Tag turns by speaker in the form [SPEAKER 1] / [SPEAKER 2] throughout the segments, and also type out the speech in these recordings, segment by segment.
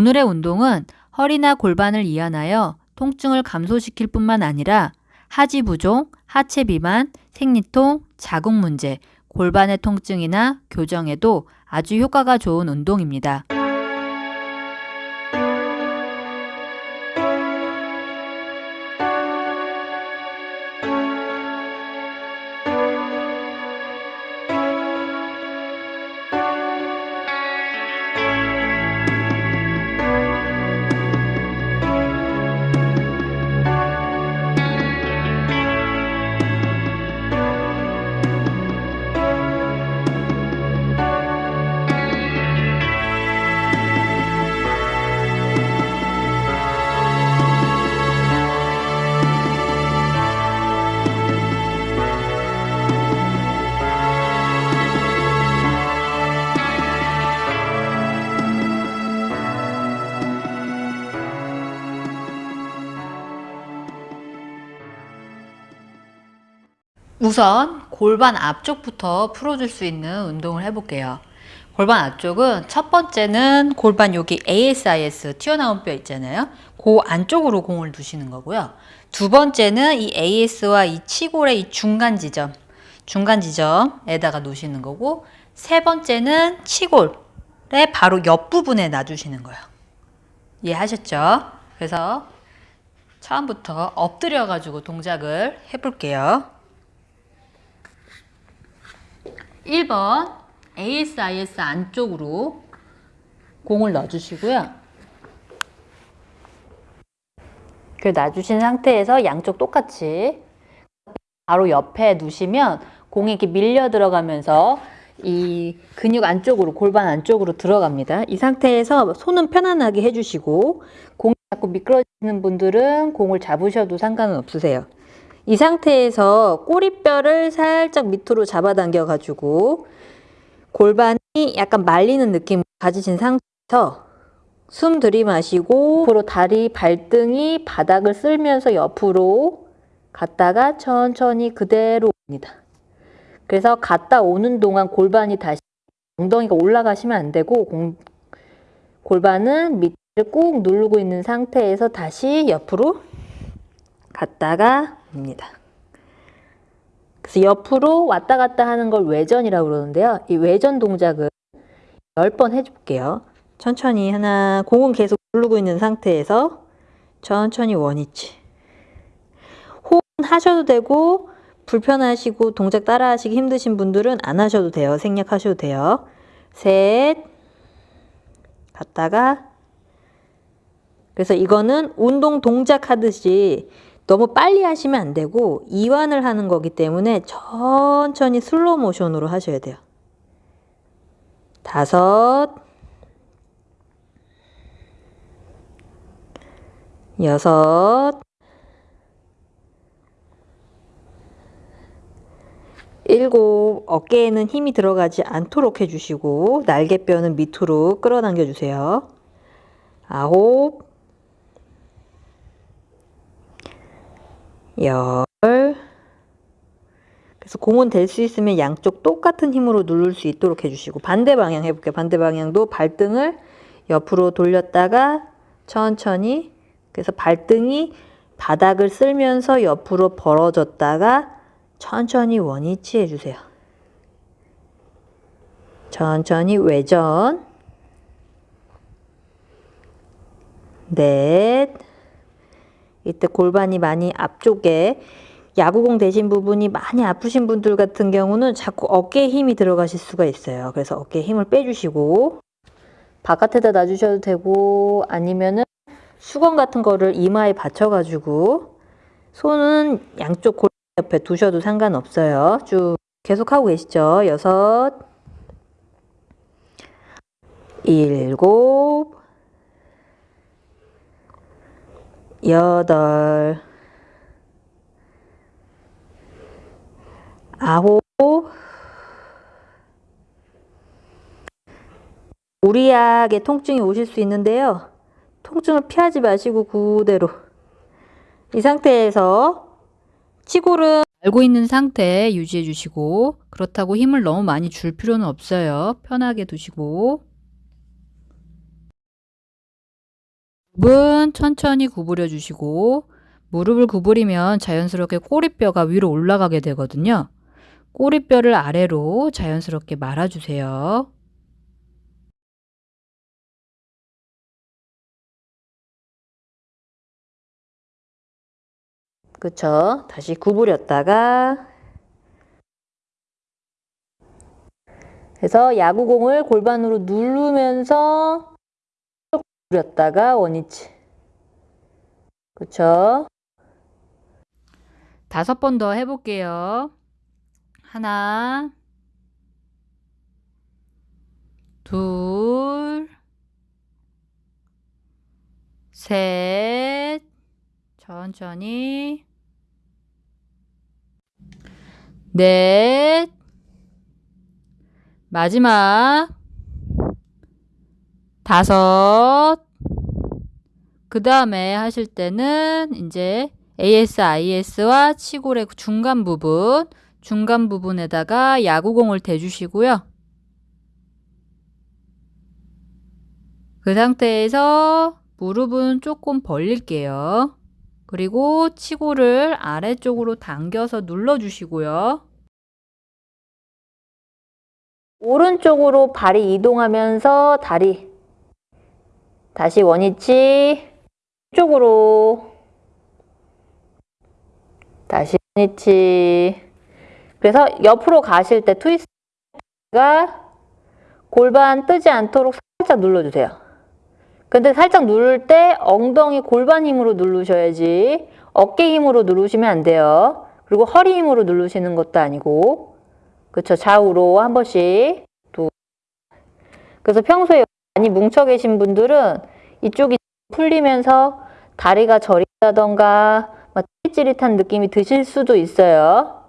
[SPEAKER 1] 오늘의 운동은 허리나 골반을 이완하여 통증을 감소시킬 뿐만 아니라 하지 부종, 하체 비만, 생리통, 자궁 문제, 골반의 통증이나 교정에도 아주 효과가 좋은 운동입니다. 우선 골반 앞쪽부터 풀어줄 수 있는 운동을 해볼게요. 골반 앞쪽은 첫 번째는 골반 여기 ASIS 튀어나온 뼈 있잖아요. 그 안쪽으로 공을 두시는 거고요. 두 번째는 이 AS와 이 치골의 이 중간 지점, 중간 지점에다가 놓으시는 거고 세 번째는 치골의 바로 옆부분에 놔주시는 거예요. 이해하셨죠? 그래서 처음부터 엎드려 가지고 동작을 해볼게요. 1번 ASIS 안쪽으로 공을 넣어주시고요. 그 놔주신 상태에서 양쪽 똑같이 바로 옆에 두시면 공이 이렇게 밀려 들어가면서 이 근육 안쪽으로 골반 안쪽으로 들어갑니다. 이 상태에서 손은 편안하게 해주시고 공이 자꾸 미끄러지는 분들은 공을 잡으셔도 상관은 없으세요. 이 상태에서 꼬리뼈를 살짝 밑으로 잡아당겨 가지고 골반이 약간 말리는 느낌 가지신 상태에서 숨 들이마시고 앞으로 다리 발등이 바닥을 쓸면서 옆으로 갔다가 천천히 그대로 옵니다. 그래서 갔다 오는 동안 골반이 다시 엉덩이가 올라가시면 안 되고 공, 골반은 밑을 꾹 누르고 있는 상태에서 다시 옆으로 갔다가 입니다. 그래서 옆으로 왔다 갔다 하는 걸 외전이라고 그러는데요. 이 외전 동작을 10번 해줄게요. 천천히 하나, 공은 계속 누르고 있는 상태에서 천천히 원위치. 호흡 하셔도 되고 불편하시고 동작 따라 하시기 힘드신 분들은 안 하셔도 돼요. 생략하셔도 돼요. 셋, 갔다가 그래서 이거는 운동 동작 하듯이 너무 빨리 하시면 안 되고 이완을 하는 거기 때문에 천천히 슬로우 모션으로 하셔야 돼요. 다섯 여섯 일곱 어깨에는 힘이 들어가지 않도록 해주시고 날개뼈는 밑으로 끌어당겨 주세요. 아홉 열 그래서 공은 될 수 있으면 양쪽 똑같은 힘으로 누를 수 있도록 해주시고 반대 방향 해볼게요. 반대 방향도 발등을 옆으로 돌렸다가 천천히 그래서 발등이 바닥을 쓸면서 옆으로 벌어졌다가 천천히 원위치 해주세요. 천천히 외전 넷 이때 골반이 많이 앞쪽에 야구공 되신 부분이 많이 아프신 분들 같은 경우는 자꾸 어깨에 힘이 들어가실 수가 있어요. 그래서 어깨에 힘을 빼주시고 바깥에다 놔주셔도 되고 아니면은 수건 같은 거를 이마에 받쳐가지고 손은 양쪽 골반 옆에 두셔도 상관없어요. 쭉 계속 하고 계시죠. 여섯 일곱 여덟, 아홉, 무리하게 통증이 오실 수 있는데요. 통증을 피하지 마시고 그대로 이 상태에서 치골은 알고 있는 상태 유지해 주시고 그렇다고 힘을 너무 많이 줄 필요는 없어요. 편하게 두시고
[SPEAKER 2] 은 천천히 구부려 주시고 무릎을 구부리면 자연스럽게 꼬리뼈가 위로 올라가게 되거든요. 꼬리뼈를 아래로 자연스럽게 말아주세요.
[SPEAKER 1] 그쵸? 다시 구부렸다가 그래서 야구공을 골반으로 누르면서 구부렸다가 원위치 그쵸?
[SPEAKER 2] 다섯 번 더 해볼게요. 하나, 둘, 셋, 천천히, 넷, 마지막, 다섯, 그 다음에 하실 때는 이제 ASIS와 치골의 중간 부분, 중간 부분에다가 야구공을 대주시고요. 그 상태에서 무릎은 조금 벌릴게요. 그리고 치골을 아래쪽으로 당겨서 눌러주시고요.
[SPEAKER 1] 오른쪽으로 발이 이동하면서 다리 다시 원위치 쪽으로. 다시 원위치. 그래서 옆으로 가실 때 트위스트가 골반 뜨지 않도록 살짝 눌러주세요. 근데 살짝 누를 때 엉덩이 골반 힘으로 누르셔야지 어깨 힘으로 누르시면 안 돼요. 그리고 허리 힘으로 누르시는 것도 아니고. 그쵸? 좌우로 한 번씩 두. 그래서 평소에 많이 뭉쳐 계신 분들은 이쪽이 풀리면서 다리가 저린다던가 막 찌릿찌릿한 느낌이 드실 수도 있어요.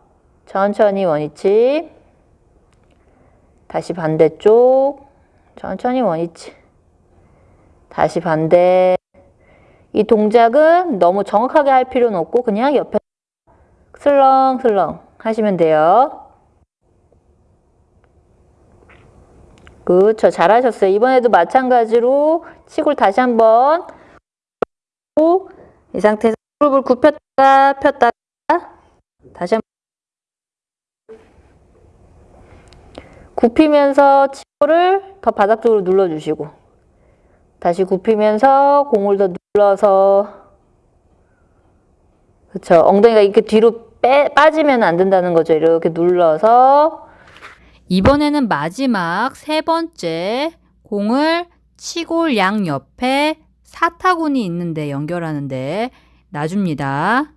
[SPEAKER 1] 천천히 원위치 다시 반대쪽 천천히 원위치 다시 반대 이 동작은 너무 정확하게 할 필요는 없고 그냥 옆에 슬렁슬렁 하시면 돼요. 그쵸 잘하셨어요. 이번에도 마찬가지로 치골 다시 한번 이 상태에서 무릎을 굽혔다가 폈다가 다시 한번 굽히면서 치골을 더 바닥 쪽으로 눌러주시고 다시 굽히면서 공을 더 눌러서 그쵸 엉덩이가 이렇게 뒤로 빼, 빠지면 안 된다는 거죠. 이렇게 눌러서
[SPEAKER 2] 이번에는 마지막 세 번째 공을 치골 양 옆에 사타구니 있는데 연결하는데 놔줍니다.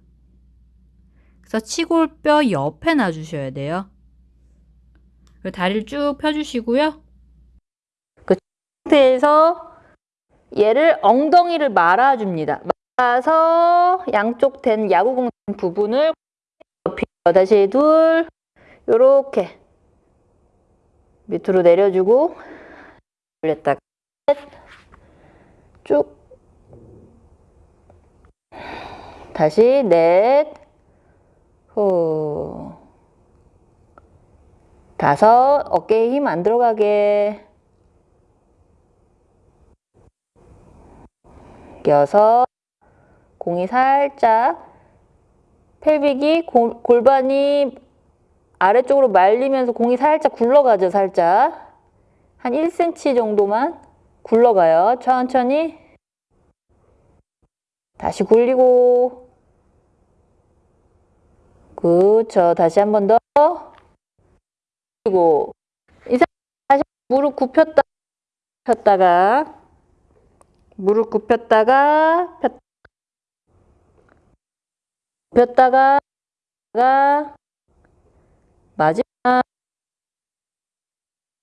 [SPEAKER 2] 그래서 치골뼈 옆에 놔주셔야 돼요. 다리를 쭉 펴주시고요.
[SPEAKER 1] 상태에서 얘를 엉덩이를 말아줍니다. 말아서 양쪽 된 야구공 된 부분을 펴 다시 둘 요렇게 밑으로 내려주고 올렸다가 쭉. 다시 넷. 후. 다섯. 어깨에 힘 안 들어가게. 여섯. 공이 살짝. 펠빅이 골, 골반이 아래쪽으로 말리면서 공이 살짝 굴러가죠 살짝. 한 1cm 정도만 굴러가요. 천천히. 다시 굴리고. 그쵸. 다시 한 번 더. 그리고 이 상태 다시 무릎 굽혔다 폈다가 무릎 굽혔다가 폈 폈다가 마지막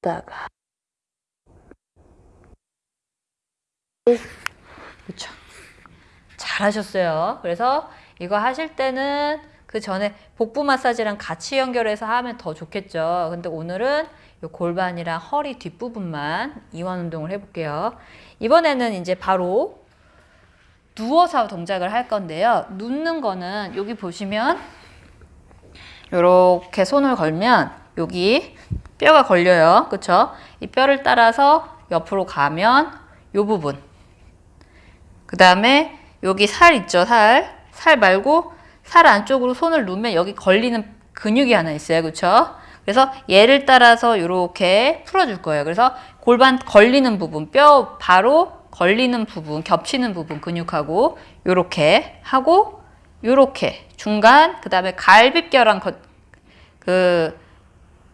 [SPEAKER 1] 다가
[SPEAKER 2] 그렇죠. 잘하셨어요. 그래서 이거 하실 때는 그 전에 복부 마사지랑 같이 연결해서 하면 더 좋겠죠. 근데 오늘은 요 골반이랑 허리 뒷부분만 이완 운동을 해볼게요. 이번에는 이제 바로 누워서 동작을 할 건데요. 눕는 거는 여기 보시면 이렇게 손을 걸면 여기 뼈가 걸려요. 그쵸? 이 뼈를 따라서 옆으로 가면 요 부분 그 다음에 여기 살 있죠, 살. 살 말고 살 안쪽으로 손을 놓으면 여기 걸리는 근육이 하나 있어요. 그쵸? 그래서 얘를 따라서 이렇게 풀어줄 거예요. 그래서 골반 걸리는 부분, 뼈 바로 걸리는 부분, 겹치는 부분 근육하고 요렇게 하고 요렇게 중간 그 다음에 갈비뼈랑 거- 그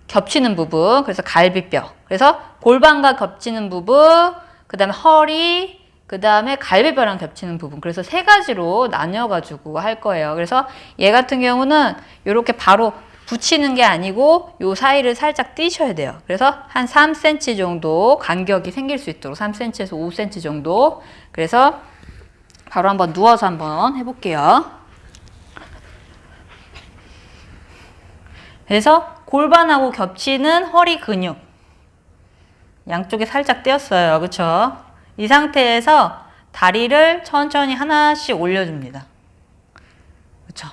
[SPEAKER 2] 겹치는 부분 그래서 갈비뼈. 그래서 골반과 겹치는 부분 그 다음에 허리 그 다음에 갈비뼈랑 겹치는 부분. 그래서 세 가지로 나뉘어 가지고 할 거예요. 그래서 얘 같은 경우는 이렇게 바로 붙이는 게 아니고 요 사이를 살짝 띄셔야 돼요. 그래서 한 3cm 정도 간격이 생길 수 있도록 3cm에서 5cm 정도. 그래서 바로 한번 누워서 한번 해볼게요 그래서 골반하고 겹치는 허리 근육 양쪽에 살짝 떼었어요. 그쵸? 이 상태에서 다리를 천천히 하나씩 올려줍니다. 그쵸?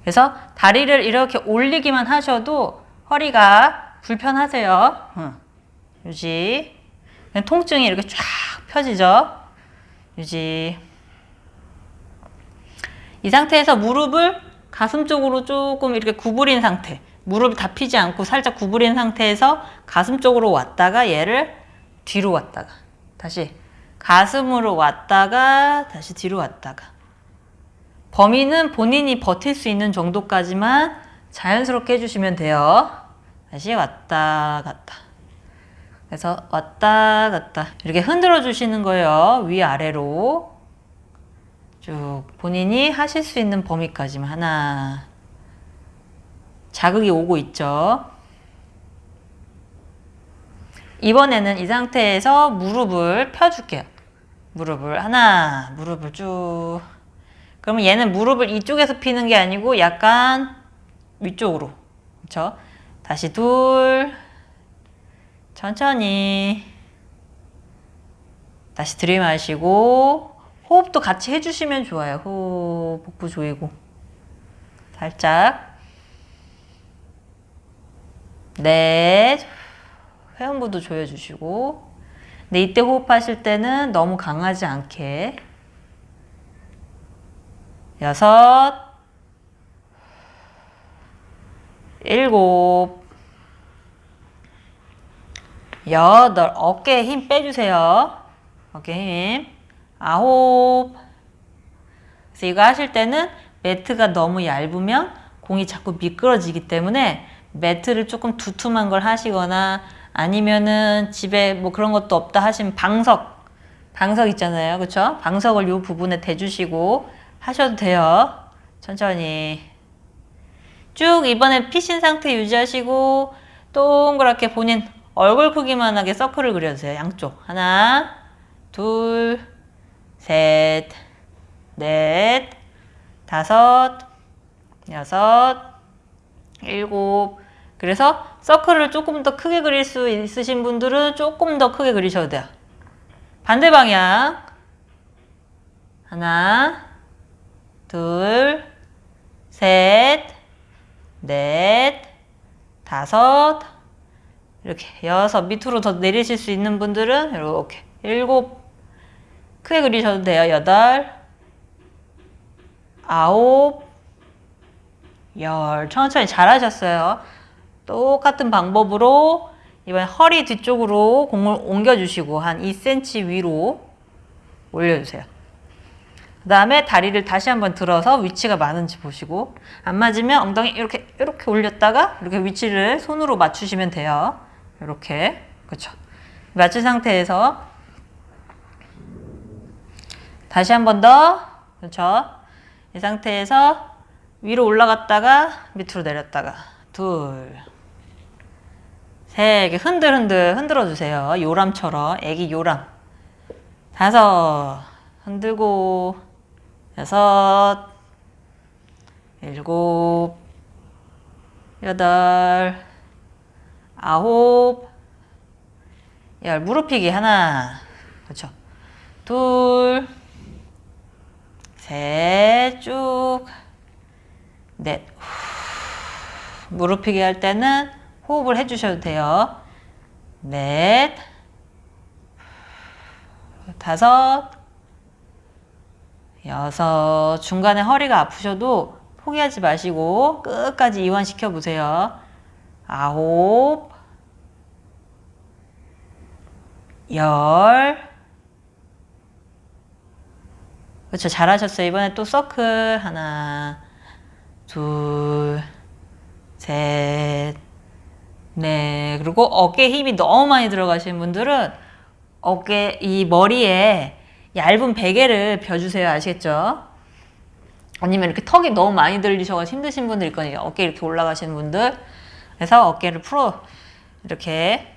[SPEAKER 2] 그래서 다리를 이렇게 올리기만 하셔도 허리가 불편하세요. 응. 유지. 통증이 이렇게 쫙 펴지죠? 유지. 이 상태에서 무릎을 가슴 쪽으로 조금 이렇게 구부린 상태. 무릎이 다 피지 않고 살짝 구부린 상태에서 가슴 쪽으로 왔다가 얘를 뒤로 왔다가 다시 가슴으로 왔다가 다시 뒤로 왔다가 범위는 본인이 버틸 수 있는 정도까지만 자연스럽게 해주시면 돼요. 다시 왔다 갔다. 그래서 왔다 갔다 이렇게 흔들어 주시는 거예요. 위아래로 쭉 본인이 하실 수 있는 범위까지만 하나 자극이 오고 있죠. 이번에는 이 상태에서 무릎을 펴줄게요. 무릎을 하나, 무릎을 쭉. 그러면 얘는 무릎을 이쪽에서 피는 게 아니고 약간 위쪽으로. 그렇죠? 다시 둘. 천천히. 다시 들이마시고 호흡도 같이 해주시면 좋아요. 호흡, 복부 조이고. 살짝. 넷. 회음부도 조여주시고. 근데 이때 호흡하실 때는 너무 강하지 않게. 여섯. 일곱. 여덟. 어깨에 힘 빼주세요. 어깨 힘. 아홉. 그래서 이거 하실 때는 매트가 너무 얇으면 공이 자꾸 미끄러지기 때문에 매트를 조금 두툼한 걸 하시거나 아니면은 집에 뭐 그런 것도 없다 하시면 방석 방석 있잖아요. 그쵸? 방석을 요 부분에 대주시고 하셔도 돼요. 천천히. 쭉 이번에 피신 상태 유지하시고 동그랗게 본인 얼굴 크기만하게 서클을 그려주세요. 양쪽. 하나 둘셋넷 다섯 여섯 일곱 그래서 서클을 조금 더 크게 그릴 수 있으신 분들은 조금 더 크게 그리셔도 돼요. 반대 방향. 하나, 둘, 셋, 넷, 다섯, 이렇게 여섯 밑으로 더 내리실 수 있는 분들은 이렇게 일곱 크게 그리셔도 돼요. 여덟, 아홉, 열 천천히 잘하셨어요. 똑같은 방법으로 이번 허리 뒤쪽으로 공을 옮겨주시고 한 2cm 위로 올려주세요. 그 다음에 다리를 다시 한번 들어서 위치가 맞는지 보시고 안 맞으면 엉덩이 이렇게 이렇게 올렸다가 이렇게 위치를 손으로 맞추시면 돼요. 이렇게 그렇죠. 맞춘 상태에서 다시 한 번 더 그렇죠. 이 상태에서 위로 올라갔다가 밑으로 내렸다가 둘, 셋, 이렇게 흔들흔들 흔들어 주세요. 요람처럼. 애기 요람. 다섯, 흔들고. 여섯, 일곱, 여덟, 아홉, 열. 무릎 펴기 하나, 그렇죠. 둘, 셋, 쭉, 넷. 후. 무릎 펴기 할 때는 호흡을 해주셔도 돼요. 넷, 다섯, 여섯. 중간에 허리가 아프셔도 포기하지 마시고 끝까지 이완시켜 보세요. 아홉. 열. 그렇죠. 잘하셨어요. 이번에 또 서클 하나, 둘, 셋, 넷. 그리고 어깨에 힘이 너무 많이 들어가시는 분들은 어깨 이 머리에 얇은 베개를 벼주세요. 아시겠죠? 아니면 이렇게 턱이 너무 많이 들리셔서 힘드신 분들 있거든요. 어깨 이렇게 올라가시는 분들. 그래서 어깨를 풀어 이렇게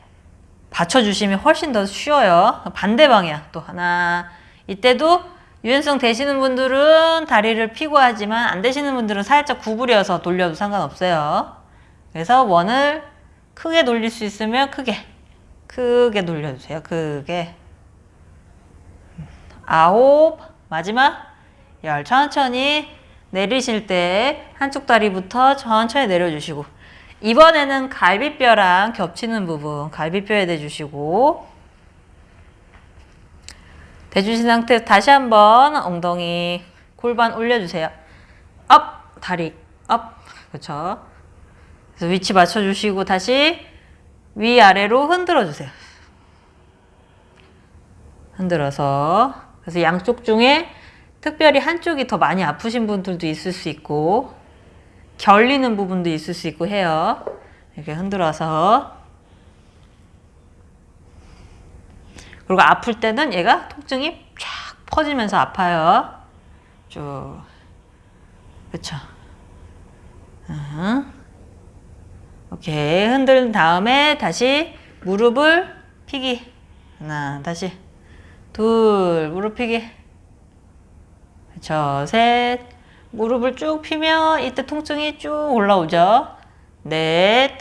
[SPEAKER 2] 받쳐주시면 훨씬 더 쉬워요. 반대 방향 또 하나. 이때도 유연성 되시는 분들은 다리를 피고 하지만 안 되시는 분들은 살짝 구부려서 돌려도 상관없어요. 그래서 원을 크게 돌릴 수 있으면 크게 크게 돌려주세요. 크게 아홉 마지막 열 천천히 내리실 때 한쪽 다리부터 천천히 내려주시고 이번에는 갈비뼈랑 겹치는 부분 갈비뼈에 대주시고 대주신 상태에서 다시 한번 엉덩이 골반 올려주세요. up 다리 up 그렇죠. 그래서 위치 맞춰주시고 다시 위아래로 흔들어 주세요. 흔들어서 그래서 양쪽 중에 특별히 한쪽이 더 많이 아프신 분들도 있을 수 있고 결리는 부분도 있을 수 있고 해요. 이렇게 흔들어서 그리고 아플 때는 얘가 통증이 쫙 퍼지면서 아파요. 쭉 그렇죠. 응. 오케이. 흔든 다음에 다시 무릎을 피기. 하나 다시. 둘 무릎 피기. 그렇죠 셋. 무릎을 쭉 피면 이때 통증이 쭉 올라오죠. 넷.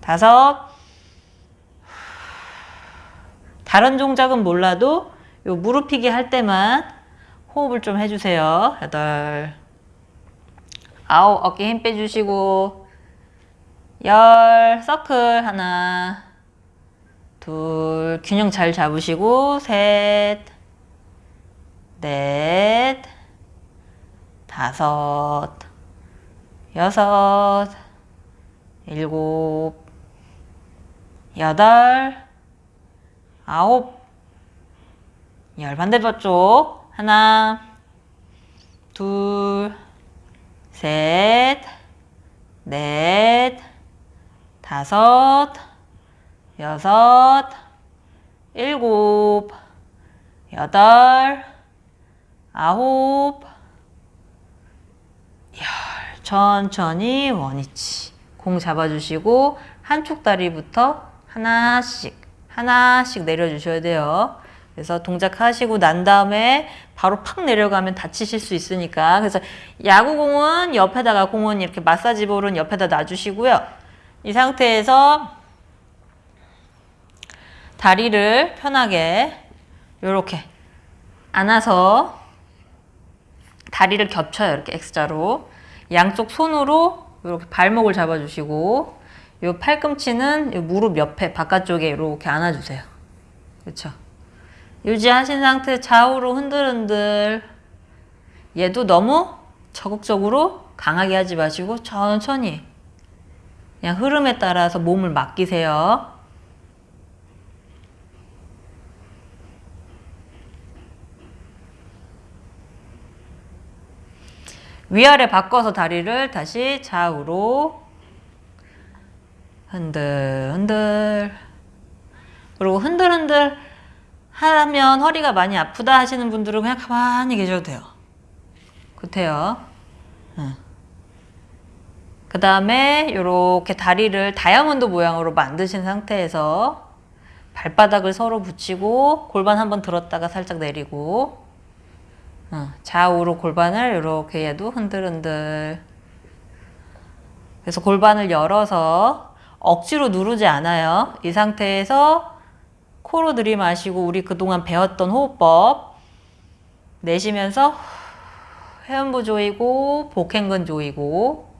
[SPEAKER 2] 다섯. 다른 동작은 몰라도 요 무릎 피기 할 때만 호흡을 좀 해주세요. 여덟 아홉 어깨 힘 빼주시고 열 서클 하나 둘 균형 잘 잡으시고 셋 넷, 다섯, 여섯, 일곱, 여덟, 아홉, 열 반대쪽 하나, 둘, 셋, 넷, 다섯, 여섯, 일곱, 여덟, 아홉, 열. 천천히 원위치. 공 잡아주시고 한쪽 다리부터 하나씩 하나씩 내려주셔야 돼요. 그래서 동작하시고 난 다음에 바로 팍 내려가면 다치실 수 있으니까 그래서 야구공은 옆에다가 공은 이렇게 마사지 볼은 옆에다 놔주시고요. 이 상태에서 다리를 편하게 이렇게 안아서 다리를 겹쳐요. 이렇게 X자로. 양쪽 손으로 이렇게 발목을 잡아주시고 요 팔꿈치는 요 무릎 옆에 바깥쪽에 이렇게 안아주세요. 그렇죠? 유지하신 상태 좌우로 흔들흔들 얘도 너무 적극적으로 강하게 하지 마시고 천천히 그냥 흐름에 따라서 몸을 맡기세요. 위아래 바꿔서 다리를 다시 좌우로 흔들 흔들 그리고 흔들 흔들 하면 허리가 많이 아프다 하시는 분들은 그냥 가만히 계셔도 돼요. 그렇대요. 그 다음에 이렇게 다리를 다이아몬드 모양으로 만드신 상태에서 발바닥을 서로 붙이고 골반 한번 들었다가 살짝 내리고 어, 좌우로 골반을 이렇게 해도 흔들흔들. 그래서 골반을 열어서 억지로 누르지 않아요. 이 상태에서 코로 들이마시고 우리 그동안 배웠던 호흡법 내쉬면서 회음부 조이고 복행근 조이고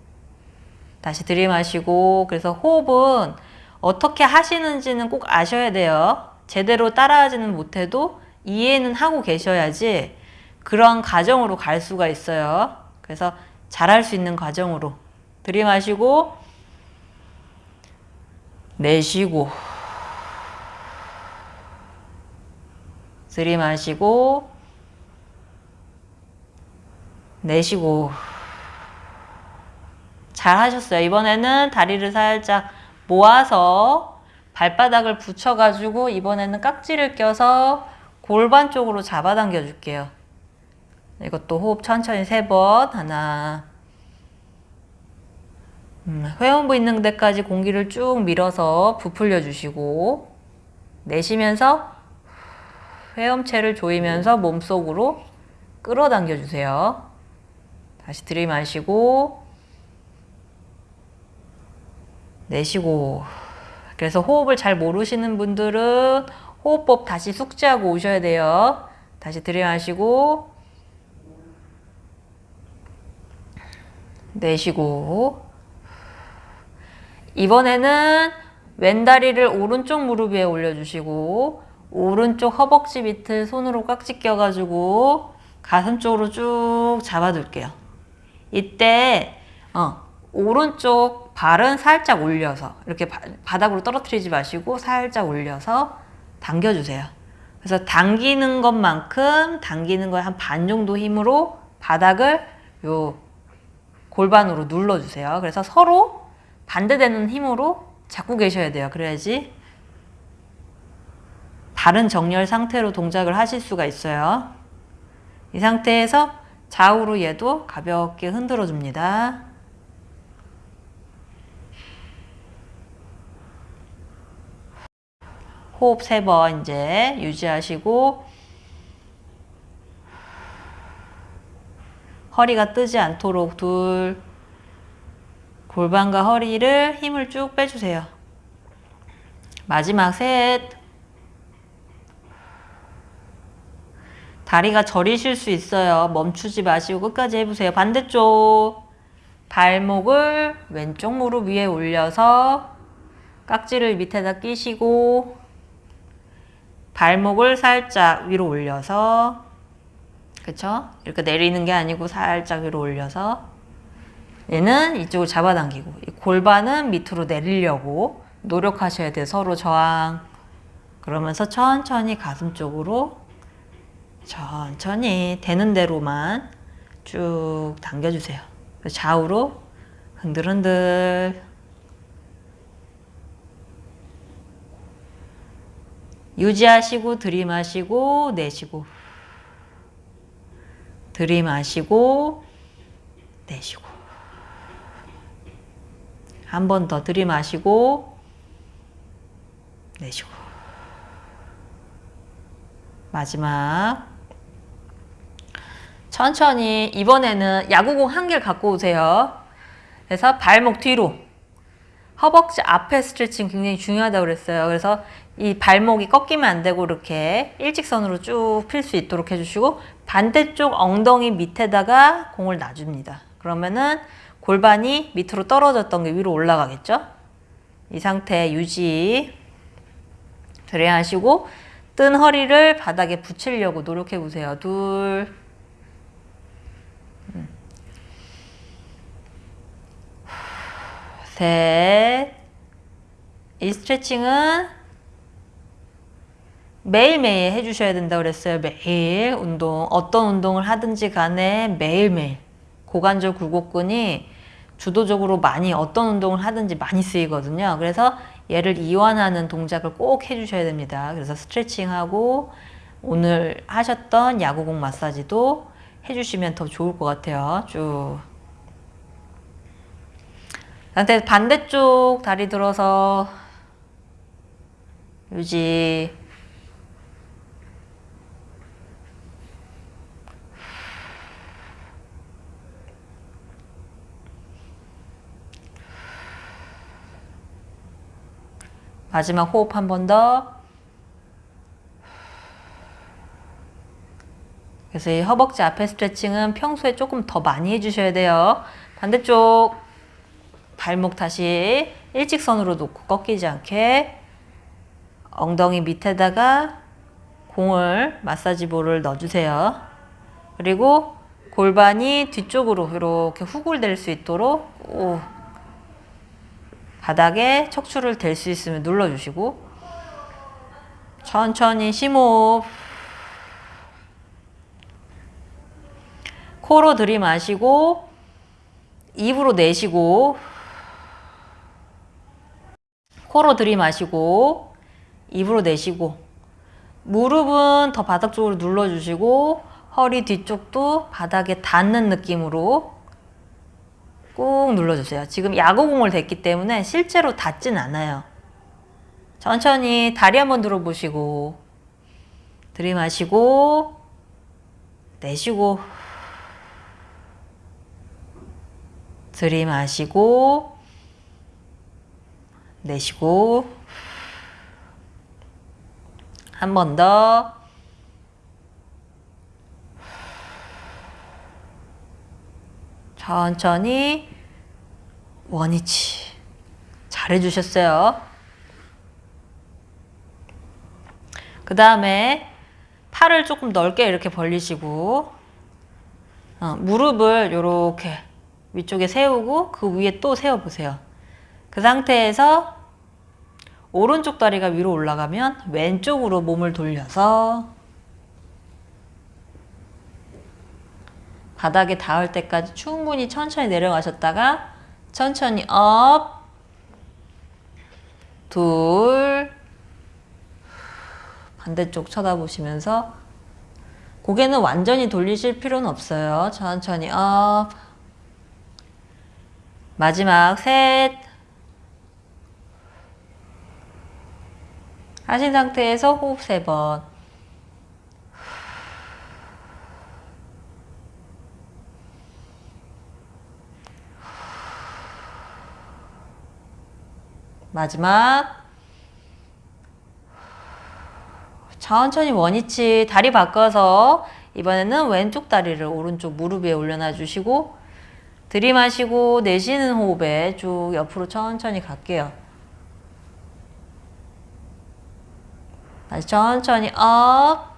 [SPEAKER 2] 다시 들이마시고 그래서 호흡은 어떻게 하시는지는 꼭 아셔야 돼요. 제대로 따라하지는 못해도 이해는 하고 계셔야지 그런 과정으로 갈 수가 있어요. 그래서 잘할 수 있는 과정으로 들이마시고 내쉬고 들이마시고 내쉬고 잘 하셨어요. 이번에는 다리를 살짝 모아서 발바닥을 붙여가지고 이번에는 깍지를 껴서 골반 쪽으로 잡아당겨 줄게요. 이것도 호흡 천천히 세 번. 하나. 음, 회원부 있는 데까지 공기를 쭉 밀어서 부풀려 주시고 내쉬면서 회음체를 조이면서 몸속으로 끌어당겨 주세요. 다시 들이마시고 내쉬고 그래서 호흡을 잘 모르시는 분들은 호흡법 다시 숙지하고 오셔야 돼요. 다시 들이마시고 내쉬고 이번에는 왼다리를 오른쪽 무릎 위에 올려주시고 오른쪽 허벅지 밑을 손으로 깍지 껴가지고 가슴 쪽으로 쭉 잡아둘게요. 이때 어, 오른쪽 발은 살짝 올려서 이렇게 바, 바닥으로 떨어뜨리지 마시고 살짝 올려서 당겨주세요. 그래서 당기는 것만큼 당기는 거에 한 반 정도 힘으로 바닥을 요 골반으로 눌러주세요. 그래서 서로 반대되는 힘으로 잡고 계셔야 돼요. 그래야지 다른 정렬 상태로 동작을 하실 수가 있어요. 이 상태에서 좌우로 얘도 가볍게 흔들어 줍니다. 호흡 세 번 이제 유지하시고 허리가 뜨지 않도록 둘 골반과 허리를 힘을 쭉 빼주세요. 마지막 셋 다리가 저리실 수 있어요. 멈추지 마시고 끝까지 해보세요. 반대쪽 발목을 왼쪽 무릎 위에 올려서 깍지를 밑에다 끼시고 발목을 살짝 위로 올려서 그쵸? 이렇게 내리는 게 아니고 살짝 위로 올려서 얘는 이쪽을 잡아당기고 이 골반은 밑으로 내리려고 노력하셔야 돼요. 서로 저항 그러면서 천천히 가슴 쪽으로 천천히 되는 대로만 쭉 당겨주세요. 좌우로 흔들흔들. 유지하시고 들이마시고 내쉬고. 들이마시고 내쉬고. 한 번 더 들이마시고 내쉬고. 마지막 천천히 이번에는 야구공 한 개를 갖고 오세요. 그래서 발목 뒤로 허벅지 앞에 스트레칭 굉장히 중요하다고 그랬어요. 그래서 이 발목이 꺾이면 안 되고 이렇게 일직선으로 쭉 필 수 있도록 해주시고 반대쪽 엉덩이 밑에다가 공을 놔줍니다. 그러면은 골반이 밑으로 떨어졌던 게 위로 올라가겠죠? 이 상태 유지 그래야 하시고 뜬 허리를 바닥에 붙이려고 노력해 보세요. 둘 셋. 이 스트레칭은 매일매일 해주셔야 된다고 그랬어요. 매일 운동. 어떤 운동을 하든지 간에 매일매일. 고관절 굴곡근이 주도적으로 많이 어떤 운동을 하든지 많이 쓰이거든요. 그래서 얘를 이완하는 동작을 꼭 해주셔야 됩니다. 그래서 스트레칭하고 오늘 하셨던 야구공 마사지도 해주시면 더 좋을 것 같아요. 쭉. 상태 반대쪽 다리 들어서 유지. 마지막 호흡 한 번 더. 그래서 이 허벅지 앞에 스트레칭은 평소에 조금 더 많이 해주셔야 돼요. 반대쪽 발목 다시 일직선으로 놓고 꺾이지 않게 엉덩이 밑에다가 공을 마사지 볼을 넣어주세요. 그리고 골반이 뒤쪽으로 이렇게 후굴될 수 있도록 오, 바닥에 척추를 댈 수 있으면 눌러주시고 천천히 심호흡 코로 들이마시고 입으로 내쉬고 코로 들이마시고 입으로 내쉬고 무릎은 더 바닥 쪽으로 눌러주시고 허리 뒤쪽도 바닥에 닿는 느낌으로 꾹 눌러주세요. 지금 야구공을 댔기 때문에 실제로 닿진 않아요. 천천히 다리 한번 들어보시고 들이마시고 내쉬고 들이마시고 내쉬고 한 번 더 천천히 원위치 잘해주셨어요. 그 다음에 팔을 조금 넓게 이렇게 벌리시고 어, 무릎을 이렇게 위쪽에 세우고 그 위에 또 세워보세요. 그 상태에서 오른쪽 다리가 위로 올라가면 왼쪽으로 몸을 돌려서 바닥에 닿을 때까지 충분히 천천히 내려가셨다가 천천히 up, 둘, 반대쪽 쳐다보시면서 고개는 완전히 돌리실 필요는 없어요. 천천히 up, 마지막 셋, 하신 상태에서 호흡 세 번. 마지막. 천천히 원위치 다리 바꿔서 이번에는 왼쪽 다리를 오른쪽 무릎 위에 올려놔 주시고 들이마시고 내쉬는 호흡에 쭉 옆으로 천천히 갈게요. 다시 천천히 up,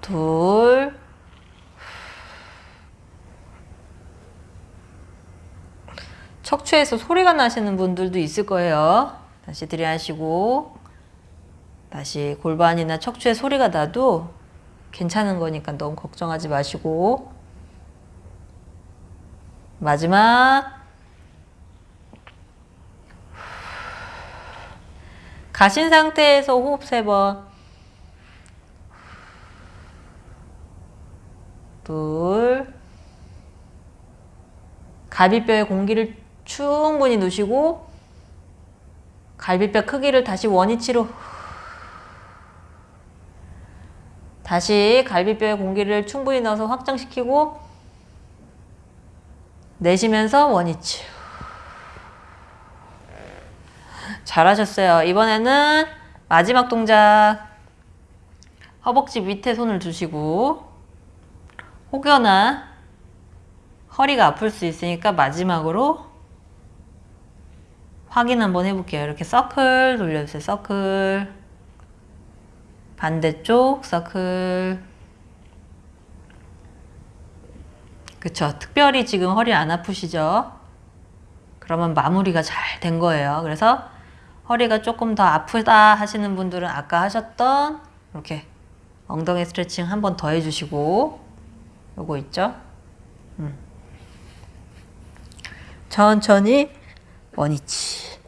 [SPEAKER 2] 둘, 척추에서 소리가 나시는 분들도 있을 거예요. 다시 들이하시고 다시 골반이나 척추에 소리가 나도 괜찮은 거니까 너무 걱정하지 마시고. 마지막 가신 상태에서 호흡 세 번. 둘. 갈비뼈에 공기를 충분히 누시고 갈비뼈 크기를 다시 원위치로 다시 갈비뼈에 공기를 충분히 넣어서 확장시키고 내쉬면서 원위치 잘하셨어요. 이번에는 마지막 동작 허벅지 밑에 손을 두시고 혹여나 허리가 아플 수 있으니까 마지막으로 확인 한번 해볼게요. 이렇게 서클 돌려주세요. 서클 반대쪽 서클 그쵸. 특별히 지금 허리 안 아프시죠? 그러면 마무리가 잘 된 거예요. 그래서 허리가 조금 더 아프다 하시는 분들은 아까 하셨던 이렇게 엉덩이 스트레칭 한 번 더 해주시고 요거 있죠? 음. 천천히 원위치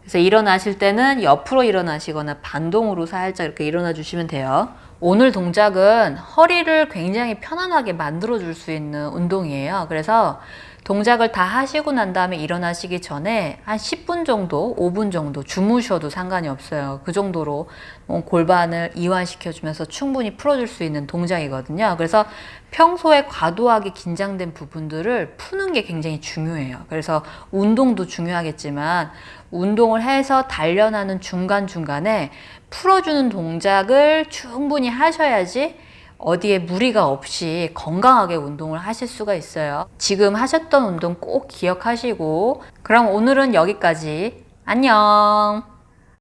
[SPEAKER 2] 그래서 일어나실 때는 옆으로 일어나시거나 반동으로 살짝 이렇게 일어나 주시면 돼요. 오늘 동작은 허리를 굉장히 편안하게 만들어 줄 수 있는 운동이에요. 그래서 동작을 다 하시고 난 다음에 일어나시기 전에 한 10분 정도, 5분 정도 주무셔도 상관이 없어요. 그 정도로 어, 골반을 이완시켜 주면서 충분히 풀어줄 수 있는 동작이거든요. 그래서 평소에 과도하게 긴장된 부분들을 푸는 게 굉장히 중요해요. 그래서 운동도 중요하겠지만 운동을 해서 단련하는 중간중간에 풀어주는 동작을 충분히 하셔야지 어디에 무리가 없이 건강하게 운동을 하실 수가 있어요. 지금 하셨던 운동 꼭 기억하시고 그럼 오늘은 여기까지. 안녕.